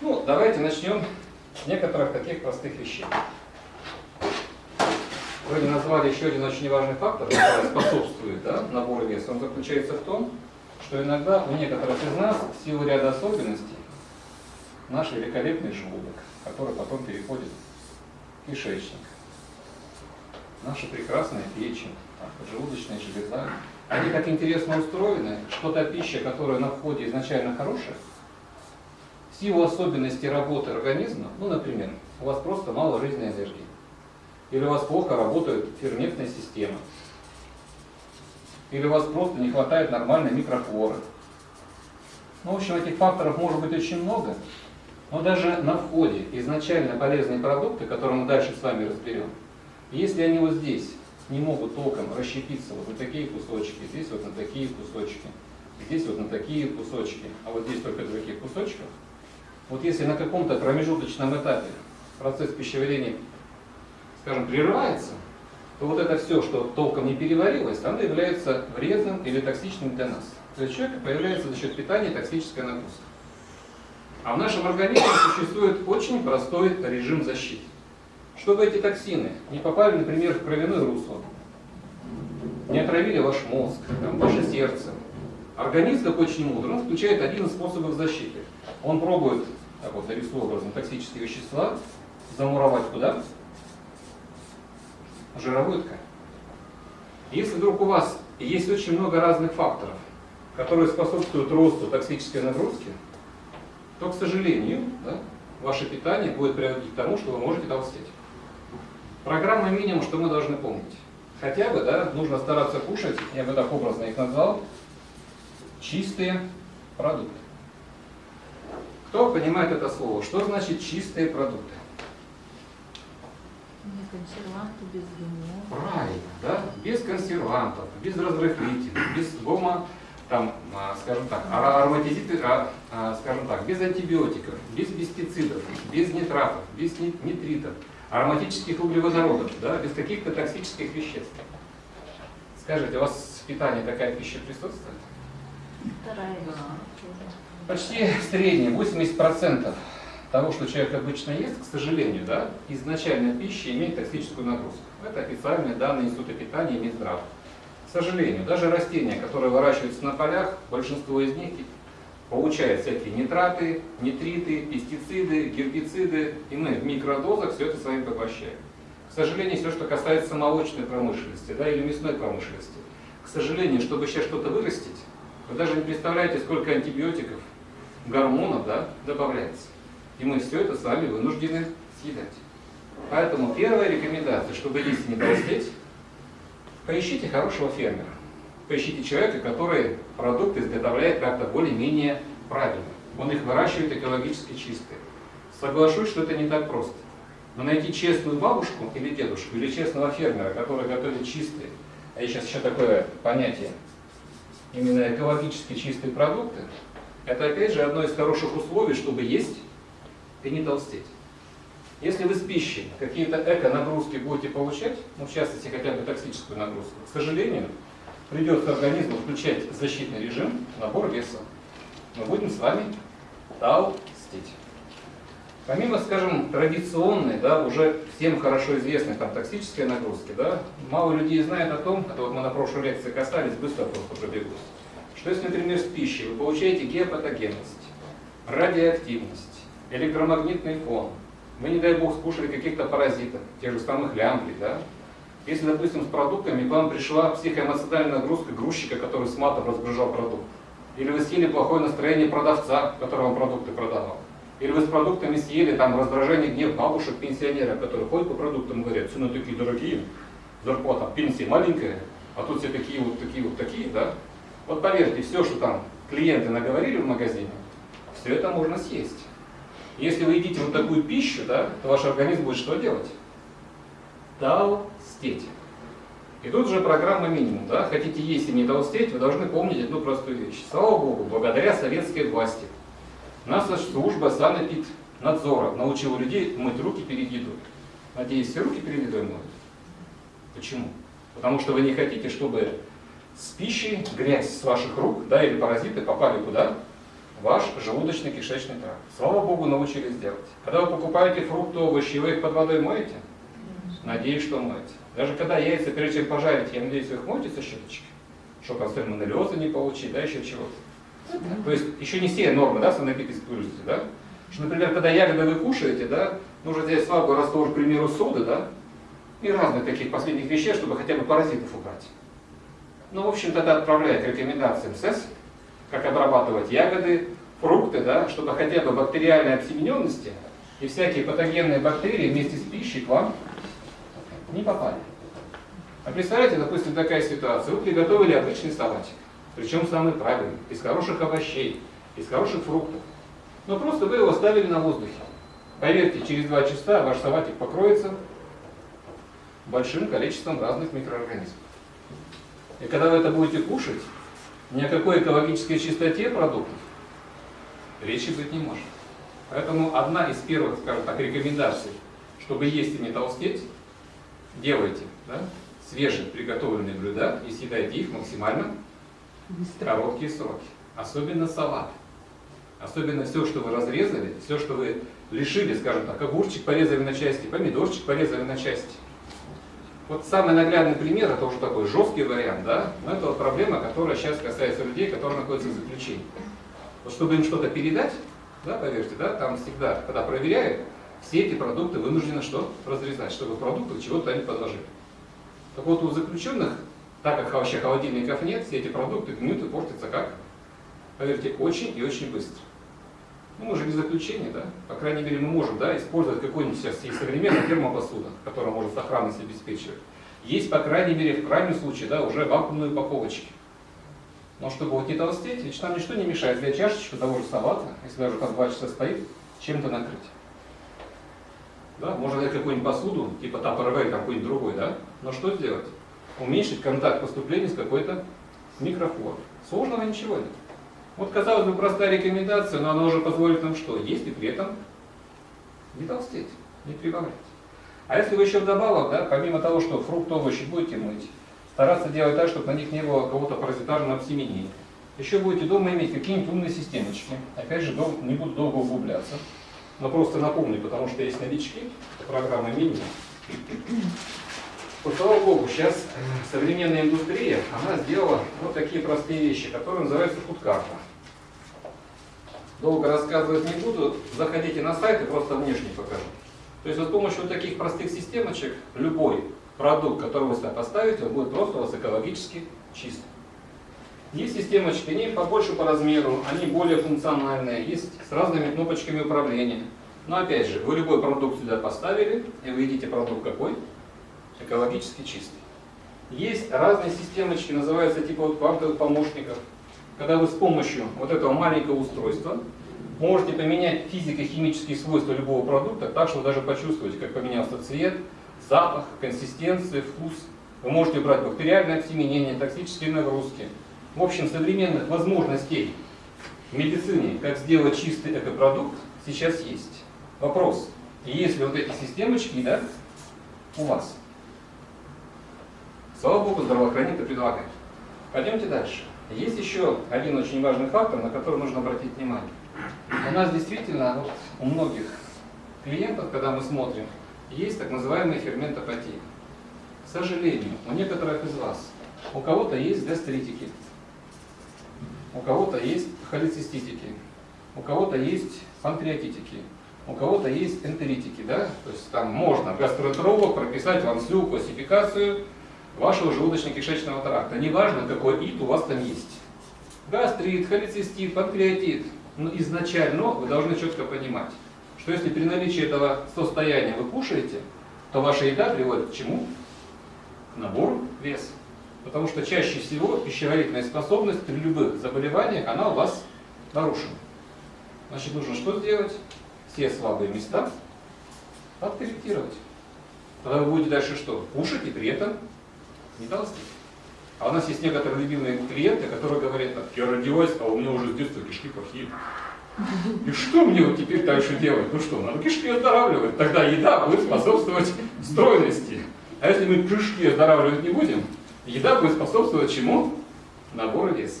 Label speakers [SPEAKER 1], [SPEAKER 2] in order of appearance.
[SPEAKER 1] Ну, давайте начнем с некоторых таких простых вещей. Вы назвали еще один очень важный фактор, который способствует да, набору веса. Он заключается в том, что иногда у некоторых из нас в силу ряда особенностей наш великолепный желудок, который потом переходит в кишечник, наша прекрасная печень, поджелудочная железа, они как интересно устроены, что та пища, которая на входе изначально хорошая, в силу особенностей работы организма, ну, например, у вас просто мало жизненной энергии, или у вас плохо работает ферментная система, или у вас просто не хватает нормальной микрофлоры. Ну, в общем, этих факторов может быть очень много, но даже на входе изначально полезные продукты, которые мы дальше с вами разберем, если они вот здесь не могут толком расщепиться вот на такие кусочки, здесь вот на такие кусочки, здесь вот на такие кусочки, а вот здесь только на таких кусочках, вот если на каком-то промежуточном этапе процесс пищеварения, скажем, прерывается, то вот это все, что толком не переварилось, оно является вредным или токсичным для нас. То есть человека появляется за счет питания токсическая нагрузка. А в нашем организме существует очень простой режим защиты чтобы эти токсины не попали, например, в кровяное русло, не отравили ваш мозг, там, ваше сердце. Организм, как очень мудр, он включает один из способов защиты. Он пробует, так вот, нарисую образом, токсические вещества замуровать куда? Жировую ткань. Если вдруг у вас есть очень много разных факторов, которые способствуют росту токсической нагрузки, то, к сожалению, да, ваше питание будет приводить к тому, что вы можете толстеть. Программа минимум, что мы должны помнить. Хотя бы, да, нужно стараться кушать, я бы так образно их назвал, чистые продукты. Кто понимает это слово? Что значит чистые продукты?
[SPEAKER 2] Не консерванты, без ГМО.
[SPEAKER 1] Правильно, да? Без консервантов, без разрыхлителей, без гомо, там, а, скажем так, ароматизиты, а, а, скажем так, без антибиотиков, без пестицидов, без нитратов, без нитритов ароматических углеводородов, да, без каких-то токсических веществ. Скажите, у вас в питании такая пища присутствует? Почти среднее, 80% того, что человек обычно ест, к сожалению, да, изначально пища имеет токсическую нагрузку. Это официальные данные Института питания и Минздрава. К сожалению, даже растения, которые выращиваются на полях, большинство из них получает всякие нитраты, нитриты, пестициды, гербициды, и мы в микродозах все это с вами поглощаем. К сожалению, все, что касается молочной промышленности да, или мясной промышленности, к сожалению, чтобы сейчас что-то вырастить, вы даже не представляете, сколько антибиотиков, гормонов да, добавляется. И мы все это с вами вынуждены съедать. Поэтому первая рекомендация, чтобы есть не толстеть, поищите хорошего фермера поищите человека, который продукты изготовляет как-то более-менее правильно. Он их выращивает экологически чистые. Соглашусь, что это не так просто. Но найти честную бабушку или дедушку, или честного фермера, который готовит чистые, а сейчас еще такое понятие, именно экологически чистые продукты, это опять же одно из хороших условий, чтобы есть и не толстеть. Если вы с пищей какие-то эко-нагрузки будете получать, ну в частности хотя бы токсическую нагрузку, к сожалению, придется организму включать защитный режим, набор веса. Мы будем с вами толстеть. Помимо, скажем, традиционной, да, уже всем хорошо известной там, токсической нагрузки, да, мало людей знает о том, это вот мы на прошлой лекции касались, быстро просто пробегусь, что если, например, с пищей? Вы получаете геопатогенность, радиоактивность, электромагнитный фон, вы, не дай бог, скушали каких-то паразитов, тех же самых лямблей, да, если, допустим, с продуктами к вам пришла психоэмоциональная нагрузка грузчика, который с матом разгружал продукт, или вы съели плохое настроение продавца, который вам продукты продавал, или вы с продуктами съели там раздражение, гнев бабушек, пенсионеров, которые ходят по продуктам и говорят, цены такие дорогие, зарплата, пенсия маленькая, а тут все такие вот такие вот такие, да? Вот поверьте, все, что там клиенты наговорили в магазине, все это можно съесть. Если вы едите вот такую пищу, да, то ваш организм будет что делать? толстеть. И тут же программа минимум. Да? Хотите есть и не толстеть, вы должны помнить одну простую вещь. Слава Богу, благодаря советской власти наша служба санэпиднадзора научила людей мыть руки перед едой. Надеюсь, все руки перед едой моют. Почему? Потому что вы не хотите, чтобы с пищей грязь с ваших рук да, или паразиты попали куда? ваш желудочно-кишечный тракт. Слава Богу, научились делать. Когда вы покупаете фрукты, овощи, вы их под водой моете? Надеюсь, что моете. Даже когда яйца, прежде чем пожарить, я надеюсь, вы их моете со щеточки? Чтобы сальмонеллеза не получить, да, еще чего-то. То есть еще не все нормы, да, санэпид используете, да? Что, например, когда ягоды вы кушаете, да, нужно взять слабый раствор, к примеру, соды, да, и разных таких последних веществ, чтобы хотя бы паразитов убрать. Ну, в общем, тогда отправляет рекомендации МСС, как обрабатывать ягоды, фрукты, да, чтобы хотя бы бактериальной обсемененности и всякие патогенные бактерии вместе с пищей к вам не попали. А представляете, допустим, такая ситуация. Вы приготовили обычный салатик, причем самый правильный, из хороших овощей, из хороших фруктов. Но просто вы его оставили на воздухе. Поверьте, через два часа ваш салатик покроется большим количеством разных микроорганизмов. И когда вы это будете кушать, ни о какой экологической чистоте продуктов речи быть не может. Поэтому одна из первых, скажем так, рекомендаций, чтобы есть и не толстеть, делайте да, свежие приготовленные блюда и съедайте их максимально короткие сроки. Особенно салат. Особенно все, что вы разрезали, все, что вы лишили, скажем так, огурчик порезали на части, помидорчик порезали на части. Вот самый наглядный пример, это уже такой жесткий вариант, да, но это вот проблема, которая сейчас касается людей, которые находятся в заключении. Вот чтобы им что-то передать, да, поверьте, да, там всегда, когда проверяют, все эти продукты вынуждены что? Разрезать, чтобы в продуктах чего-то они подложили. Так вот у заключенных, так как вообще холодильников нет, все эти продукты гниют и портятся как? Поверьте, очень и очень быстро. Ну, мы же не заключение, да? По крайней мере, мы можем да, использовать какой-нибудь сейчас есть современная термопосуда, которая может сохранность обеспечивать. Есть, по крайней мере, в крайнем случае, да, уже вакуумные упаковочки. Но чтобы вот не толстеть, ведь нам ничто не мешает взять чашечку того же салата, если даже там два часа стоит, чем-то накрыть. Да? Можно взять какую-нибудь посуду, типа Tupperware, какой-нибудь другой, да? Но что сделать? Уменьшить контакт поступления с какой-то микрофлорой. Сложного ничего нет. Вот, казалось бы, простая рекомендация, но она уже позволит нам что? Есть и при этом не толстеть, не прибавлять. А если вы еще вдобавок, да, помимо того, что фрукты, овощи будете мыть, стараться делать так, чтобы на них не было какого-то паразитарного обсеменения. Еще будете дома иметь какие-нибудь умные системочки. Опять же, не буду долго углубляться. Но просто напомню, потому что есть новички, программы мини. Вот, слава богу, сейчас э, современная индустрия, она сделала вот такие простые вещи, которые называются фудкарта. Долго рассказывать не буду, заходите на сайт и просто внешне покажу. То есть вот с помощью вот таких простых системочек любой продукт, который вы сюда поставите, он будет просто у вас экологически чистым. Есть системочки, они побольше по размеру, они более функциональные, есть с разными кнопочками управления. Но опять же, вы любой продукт сюда поставили, и вы видите продукт какой? Экологически чистый. Есть разные системочки, называются типа вот квантовых помощников, когда вы с помощью вот этого маленького устройства можете поменять физико-химические свойства любого продукта так, что даже почувствуете, как поменялся цвет, запах, консистенция, вкус. Вы можете брать бактериальное обсеменение, токсические нагрузки, в общем, современных возможностей в медицине, как сделать чистый экопродукт, сейчас есть. Вопрос, есть ли вот эти системочки, да, у вас? Слава Богу, здравоохранение предлагает. Пойдемте дальше. Есть еще один очень важный фактор, на который нужно обратить внимание. У нас действительно, вот у многих клиентов, когда мы смотрим, есть так называемые ферментопатии. К сожалению, у некоторых из вас, у кого-то есть гастритики, у кого-то есть холециститики, у кого-то есть панкреатитики, у кого-то есть энтеритики, да? То есть там можно гастроэнтеролог прописать вам всю классификацию вашего желудочно-кишечного тракта. Неважно, какой ид у вас там есть. Гастрит, холецистит, панкреатит. Но изначально вы должны четко понимать, что если при наличии этого состояния вы кушаете, то ваша еда приводит к чему? К набору веса. Потому что чаще всего пищеварительная способность при любых заболеваниях, она у вас нарушена. Значит, нужно что сделать? Все слабые места подкорректировать. Тогда вы будете дальше что? Кушать и при этом не толстеть. А у нас есть некоторые любимые клиенты, которые говорят, так, я родилась, а у меня уже с детства кишки плохие. И что мне вот теперь дальше делать? Ну что, надо кишки оздоравливать. Тогда еда будет способствовать стройности. А если мы кишки оздоравливать не будем, Еда будет способствовать чему? Набору веса.